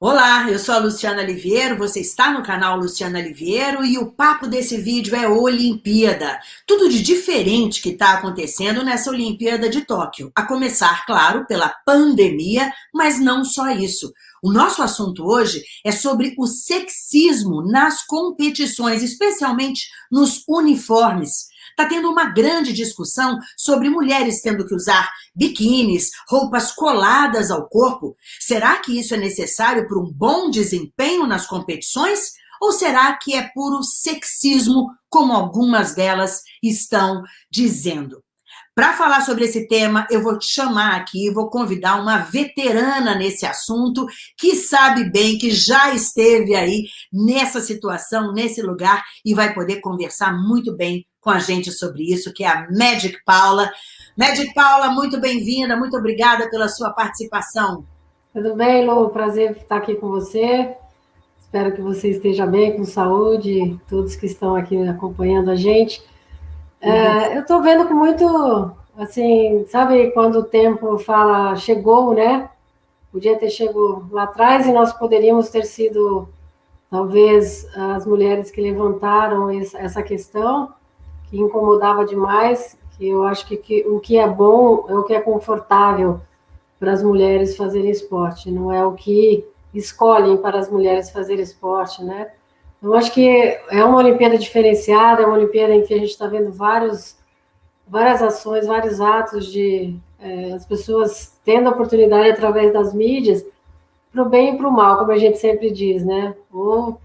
Olá, eu sou a Luciana Liviero, você está no canal Luciana Liviero e o papo desse vídeo é Olimpíada. Tudo de diferente que está acontecendo nessa Olimpíada de Tóquio. A começar, claro, pela pandemia, mas não só isso. O nosso assunto hoje é sobre o sexismo nas competições, especialmente nos uniformes. Está tendo uma grande discussão sobre mulheres tendo que usar biquínis, roupas coladas ao corpo. Será que isso é necessário para um bom desempenho nas competições? Ou será que é puro sexismo, como algumas delas estão dizendo? Para falar sobre esse tema, eu vou te chamar aqui, vou convidar uma veterana nesse assunto, que sabe bem, que já esteve aí nessa situação, nesse lugar, e vai poder conversar muito bem com a gente sobre isso, que é a Magic Paula. Magic Paula, muito bem-vinda, muito obrigada pela sua participação. Tudo bem, Lu? Prazer estar aqui com você. Espero que você esteja bem, com saúde, todos que estão aqui acompanhando a gente. É, uhum. É, eu estou vendo com muito, assim, sabe quando o tempo fala chegou, né? Podia ter chegado lá atrás e nós poderíamos ter sido, talvez, as mulheres que levantaram essa questão que incomodava demais, que eu acho que, que o que é bom é o que é confortável para as mulheres fazerem esporte, não é o que escolhem para as mulheres fazerem esporte, né? Eu acho que é uma Olimpíada diferenciada, é uma Olimpíada em que a gente está vendo vários, várias ações, vários atos de é, as pessoas tendo a oportunidade através das mídias para o bem e para o mal, como a gente sempre diz, né? Ou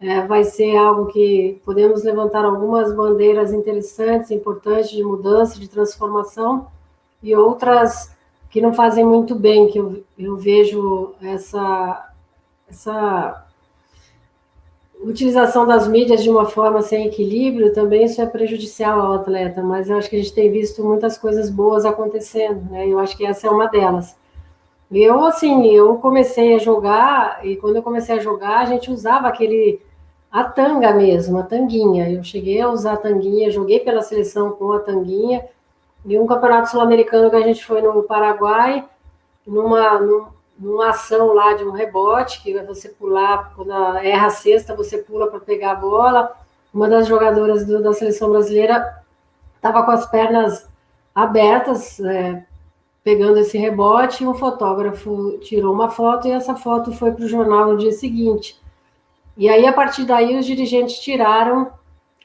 é, vai ser algo que podemos levantar algumas bandeiras interessantes, importantes de mudança, de transformação, e outras que não fazem muito bem, que eu, eu vejo essa, essa utilização das mídias de uma forma sem equilíbrio, também isso é prejudicial ao atleta, mas eu acho que a gente tem visto muitas coisas boas acontecendo, né? Eu acho que essa é uma delas. Eu, assim, eu comecei a jogar, e quando eu comecei a jogar, a gente usava aquele a tanga mesmo, a tanguinha. Eu cheguei a usar a tanguinha, joguei pela seleção com a tanguinha. E um campeonato sul-americano que a gente foi no Paraguai, numa, numa ação lá de um rebote, que você pular, quando erra a cesta, você pula para pegar a bola. Uma das jogadoras do, da seleção brasileira estava com as pernas abertas, é, pegando esse rebote, um fotógrafo tirou uma foto e essa foto foi para o jornal no dia seguinte. E aí, a partir daí, os dirigentes tiraram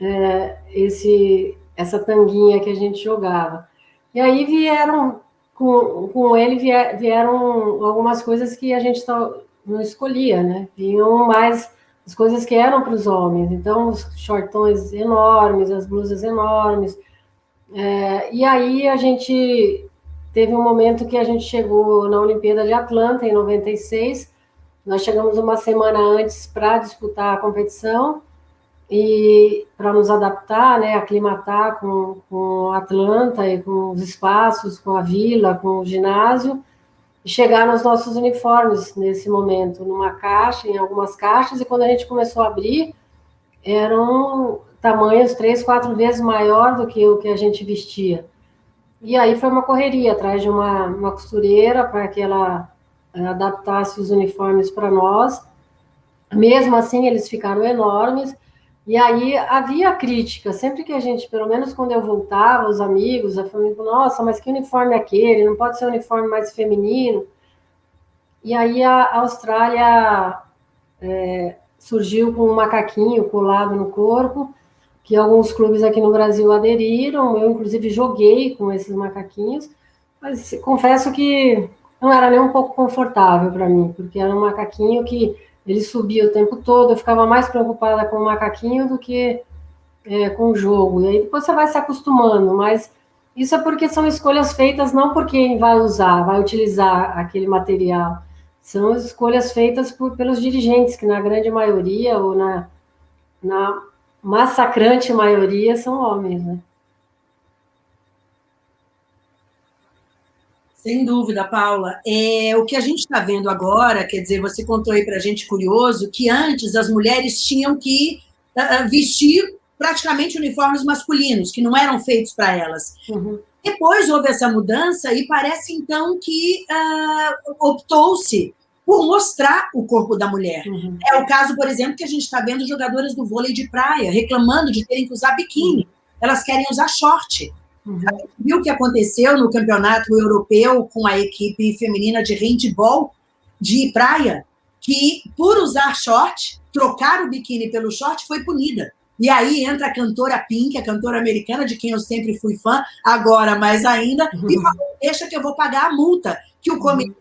é, esse, essa tanguinha que a gente jogava. E aí vieram, com, com ele vieram algumas coisas que a gente não escolhia, né? Vinham mais as coisas que eram para os homens. Então, os shortões enormes, as blusas enormes. É, e aí a gente teve um momento que a gente chegou na Olimpíada de Atlanta, em 96, nós chegamos uma semana antes para disputar a competição e para nos adaptar, né, aclimatar com, com Atlanta e com os espaços, com a vila, com o ginásio, e chegar nos nossos uniformes nesse momento, numa caixa, em algumas caixas, e quando a gente começou a abrir, eram tamanhos três, quatro vezes maior do que o que a gente vestia. E aí foi uma correria atrás de uma, uma costureira para que ela adaptasse os uniformes para nós. Mesmo assim, eles ficaram enormes. E aí havia crítica, sempre que a gente, pelo menos quando eu voltava, os amigos, a família, nossa, mas que uniforme é aquele? Não pode ser um uniforme mais feminino? E aí a Austrália é, surgiu com um macaquinho colado no corpo, que alguns clubes aqui no Brasil aderiram, eu inclusive joguei com esses macaquinhos, mas confesso que não era nem um pouco confortável para mim, porque era um macaquinho que ele subia o tempo todo, eu ficava mais preocupada com o macaquinho do que é, com o jogo. E aí depois você vai se acostumando, mas isso é porque são escolhas feitas não por quem vai usar, vai utilizar aquele material. São escolhas feitas por, pelos dirigentes, que na grande maioria, ou na, na massacrante maioria, são homens, né? Sem dúvida, Paula. É, o que a gente está vendo agora, quer dizer, você contou aí para a gente curioso, que antes as mulheres tinham que uh, vestir praticamente uniformes masculinos, que não eram feitos para elas. Uhum. Depois houve essa mudança e parece, então, que uh, optou-se por mostrar o corpo da mulher. Uhum. É o caso, por exemplo, que a gente está vendo jogadoras do vôlei de praia reclamando de terem que usar biquíni. Elas querem usar short. Uhum. Viu o que aconteceu no campeonato europeu com a equipe feminina de handball de praia? Que, por usar short, trocar o biquíni pelo short, foi punida. E aí entra a cantora Pink, a cantora americana, de quem eu sempre fui fã, agora mais ainda, uhum. e fala, deixa que eu vou pagar a multa que o comitê uhum.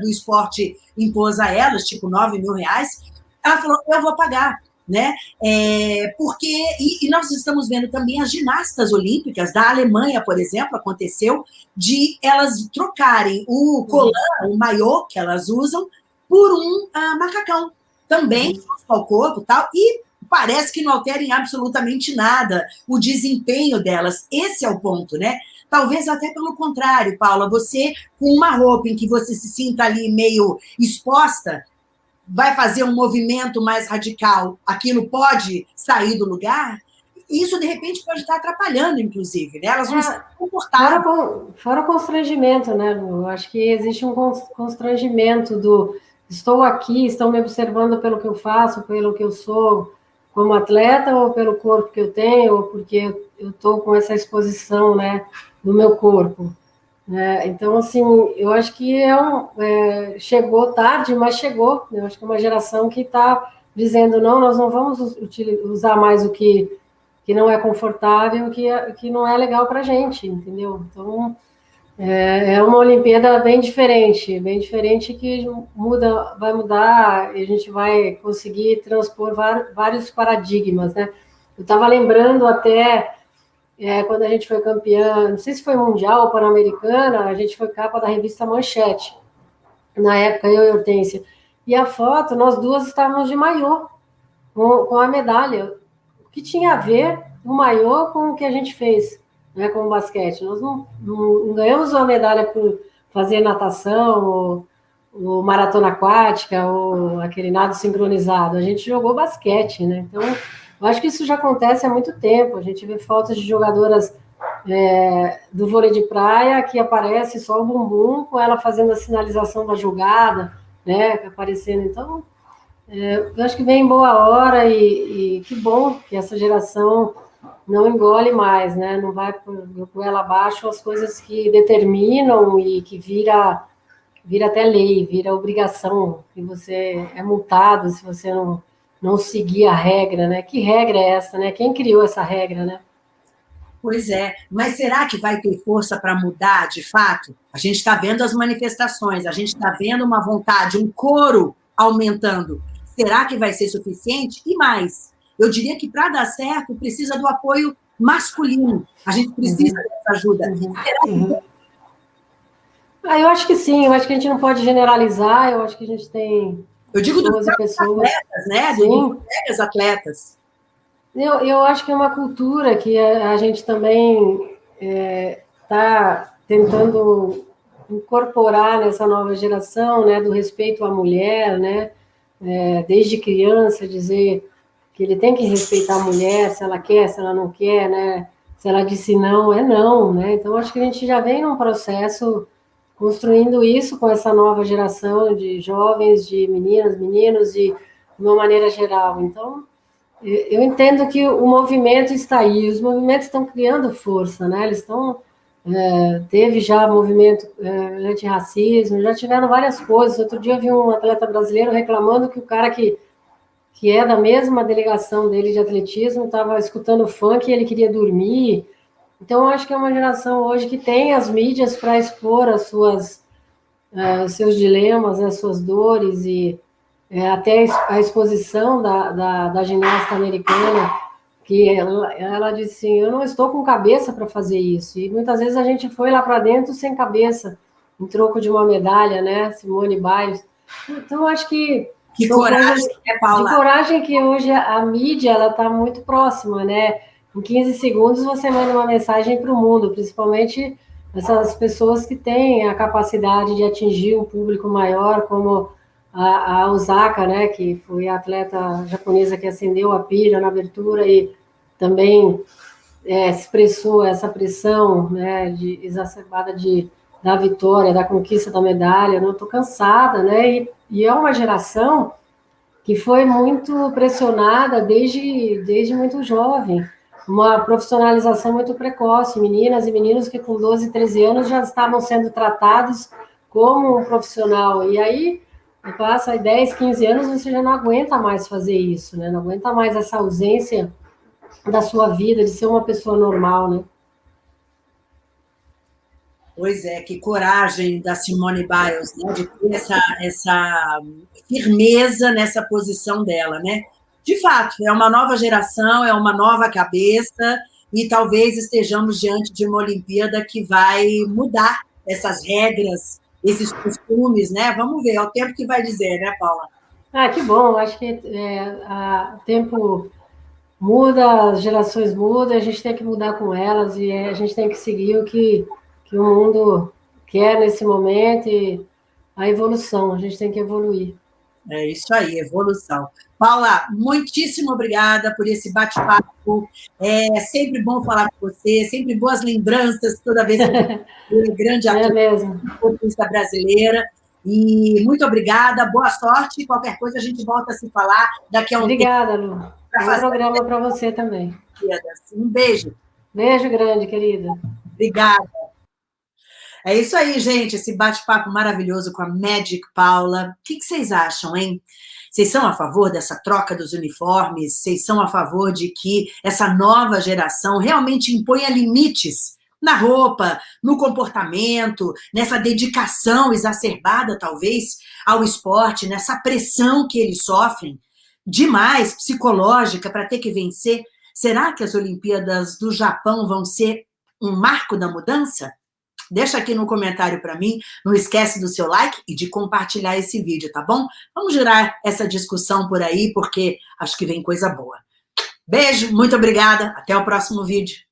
Do esporte impôs a elas, tipo 9 mil reais. Ela falou, eu vou pagar. Né? É, porque e, e, nós estamos vendo também as ginastas olímpicas da Alemanha, por exemplo, aconteceu de elas trocarem o colã, o maiô que elas usam, por um uh, macacão também uhum. ao corpo tal e parece que não alterem absolutamente nada o desempenho delas. Esse é o ponto, né? Talvez até pelo contrário, Paula, você com uma roupa em que você se sinta ali meio exposta, vai fazer um movimento mais radical, aquilo pode sair do lugar? Isso, de repente, pode estar atrapalhando, inclusive, né? Elas vão é, se comportar. Fora, fora o constrangimento, né, Lu? Acho que existe um constrangimento do estou aqui, estão me observando pelo que eu faço, pelo que eu sou, como atleta ou pelo corpo que eu tenho, ou porque eu estou com essa exposição, né, do meu corpo. Né? Então, assim, eu acho que é um, é, chegou tarde, mas chegou. Eu acho que é uma geração que está dizendo, não, nós não vamos usar mais o que, que não é confortável, que, que não é legal para a gente, entendeu? Então, é, é uma Olimpíada bem diferente, bem diferente que muda, vai mudar e a gente vai conseguir transpor vários paradigmas, né? Eu estava lembrando até é, quando a gente foi campeã, não sei se foi mundial ou pan-americana, a gente foi capa da revista Manchete, na época, eu e Hortência. E a foto, nós duas estávamos de maiô, com, com a medalha. O que tinha a ver o maiô com o que a gente fez? Né, como basquete. Nós não, não, não, ganhamos uma medalha por fazer natação, ou, ou, maratona aquática, ou aquele nado sincronizado. A gente jogou basquete, né? Então, eu acho que isso já acontece há muito tempo. A gente vê fotos de jogadoras é, do vôlei de praia que aparece só o bumbum com ela fazendo a sinalização da jogada, né? Aparecendo. Então, é, eu acho que vem em boa hora e, e que bom que essa geração não engole mais, né? Não vai por, ela abaixo as coisas que determinam e que vira vira até lei, vira obrigação, que você é multado se você não, não seguir a regra, né? Que regra é essa, né? Quem criou essa regra, né? Pois é, mas será que vai ter força para mudar de fato? A gente está vendo as manifestações, a gente está vendo uma vontade, um coro aumentando. Será que vai ser suficiente? E mais, eu diria que para dar certo precisa do apoio masculino. A gente precisa uhum. dessa ajuda. Uhum. Ah, eu acho que sim, eu acho que a gente não pode generalizar, eu acho que a gente tem. Eu digo dos pessoas... atletas, né? Sim. Dos atletas. Eu, eu acho que é uma cultura que a, a gente também está é, tá tentando incorporar nessa nova geração, né, do respeito à mulher, né, é, desde criança, dizer que ele tem que respeitar a mulher, se ela quer, se ela não quer, né? Se ela disse não, é não, né? Então, acho que a gente já vem num processo construindo isso com essa nova geração de jovens, de meninas, meninos, de, uma maneira geral. Então, eu entendo que o movimento está aí, os movimentos estão criando força, né? Eles estão. É, teve já movimento é, antirracismo, já tiveram várias coisas. Outro dia eu vi um atleta brasileiro reclamando que o cara que que é da mesma delegação dele de atletismo, estava escutando funk e ele queria dormir. Então, eu acho que é uma geração hoje que tem as mídias para expor as suas, uh, seus dilemas, as suas dores e é, até a exposição da, da, da, ginasta americana, que ela, ela disse assim, eu não estou com cabeça para fazer isso. E muitas vezes a gente foi lá para dentro sem cabeça, em troco de uma medalha, né, Simone Biles. Então, acho que que coragem, é, Paula? Que coragem que hoje a mídia ela está muito próxima, né? Em 15 segundos você manda uma mensagem para o mundo, principalmente essas pessoas que têm a capacidade de atingir um público maior, como a, a Osaka, né, que foi a atleta japonesa que acendeu a pilha na abertura e também é, expressou essa pressão né, de, exacerbada de da vitória, da conquista da medalha, não estou cansada, né? E, e, é uma geração que foi muito pressionada desde, desde muito jovem, uma profissionalização muito precoce, meninas e meninos que com 12, 13 anos já estavam sendo tratados como um profissional, e aí passa 10, 15 anos, você já não aguenta mais fazer isso, né? Não aguenta mais essa ausência da sua vida, de ser uma pessoa normal, né? Pois é, que coragem da Simone Biles, né, de ter essa, essa firmeza nessa posição dela, né? De fato, é uma nova geração, é uma nova cabeça, e talvez estejamos diante de uma Olimpíada que vai mudar essas regras, esses costumes, né? Vamos ver, é o tempo que vai dizer, né, Paula? Ah, que bom, acho que é, o tempo muda, as gerações mudam, a gente tem que mudar com elas e a gente tem que seguir o que que o mundo quer nesse momento e a evolução, a gente tem que evoluir. É isso aí, evolução. Paula, muitíssimo obrigada por esse bate-papo. É sempre bom falar com você, sempre boas lembranças toda vez que eu grande é mesmo. artista brasileira. E muito obrigada, boa sorte. Qualquer coisa a gente volta a se falar daqui a um obrigada, tempo. Obrigada, Lu. Um programa para você também. Um beijo. Beijo grande, querida. Obrigada. É isso aí, gente, esse bate-papo maravilhoso com a Magic Paula. O que, vocês acham, hein? Vocês são a favor dessa troca dos uniformes? Vocês são a favor de que essa nova geração realmente imponha limites na roupa, no comportamento, nessa dedicação exacerbada, talvez, ao esporte, nessa pressão que eles sofrem, demais psicológica para ter que vencer? Será que as Olimpíadas do Japão vão ser um marco da mudança? Deixa aqui no comentário para mim, não esquece do seu like e de compartilhar esse vídeo, tá bom? Vamos girar essa discussão por aí, porque acho que vem coisa boa. Beijo, muito obrigada, até o próximo vídeo.